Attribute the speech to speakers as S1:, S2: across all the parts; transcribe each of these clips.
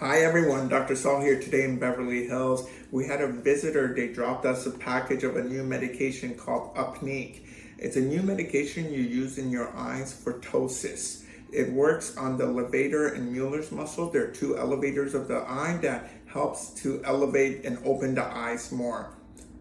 S1: Hi everyone, Dr. Saul here today in Beverly Hills. We had a visitor, they dropped us a package of a new medication called Upneeq. It's a new medication you use in your eyes for ptosis. It works on the levator and Mueller's muscle. There are two elevators of the eye that helps to elevate and open the eyes more.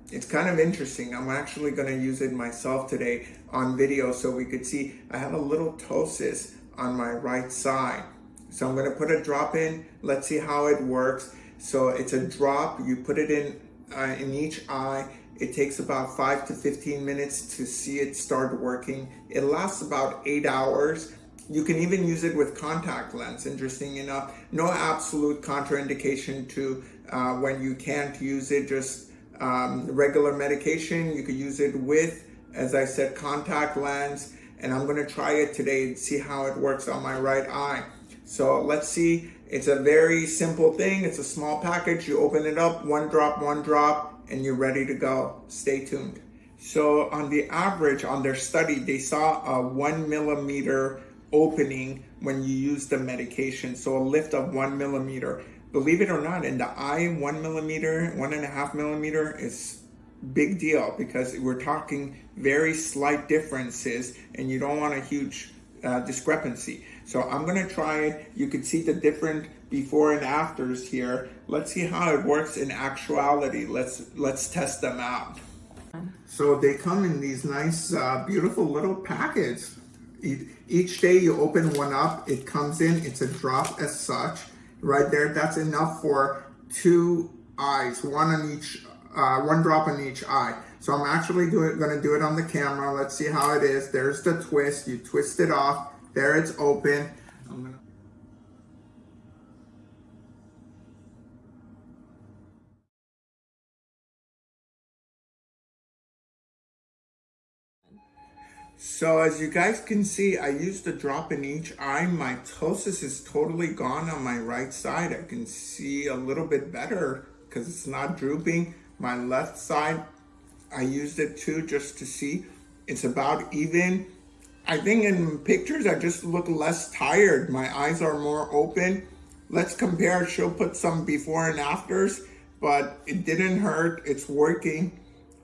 S1: It's kind of interesting. I'm actually gonna use it myself today on video so we could see I have a little ptosis on my right side. So I'm gonna put a drop in. Let's see how it works. So it's a drop, you put it in, uh, in each eye. It takes about five to 15 minutes to see it start working. It lasts about eight hours. You can even use it with contact lens, interesting enough. No absolute contraindication to uh, when you can't use it, just um, regular medication. You could use it with, as I said, contact lens. And I'm gonna try it today and see how it works on my right eye. So let's see, it's a very simple thing. It's a small package. You open it up, one drop, one drop, and you're ready to go. Stay tuned. So on the average, on their study, they saw a one millimeter opening when you use the medication. So a lift of one millimeter. Believe it or not, in the eye, one millimeter, one and a half millimeter is big deal because we're talking very slight differences and you don't want a huge uh, discrepancy. So I'm gonna try it. You can see the different before and afters here. Let's see how it works in actuality. Let's, let's test them out. So they come in these nice, uh, beautiful little packets. Each day you open one up, it comes in, it's a drop as such. Right there, that's enough for two eyes, one on each, uh, one drop on each eye. So I'm actually it, gonna do it on the camera. Let's see how it is. There's the twist, you twist it off. There it's open. Gonna... So as you guys can see, I used a drop in each eye. My ptosis is totally gone on my right side. I can see a little bit better because it's not drooping. My left side, I used it too just to see. It's about even. I think in pictures, I just look less tired. My eyes are more open. Let's compare. She'll put some before and afters, but it didn't hurt. It's working.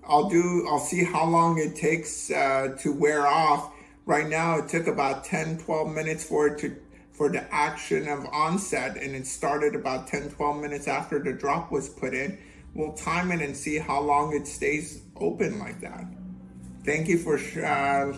S1: I'll do, I'll see how long it takes uh, to wear off. Right now, it took about 10, 12 minutes for it to, for the action of onset, and it started about 10, 12 minutes after the drop was put in. We'll time it and see how long it stays open like that. Thank you for uh,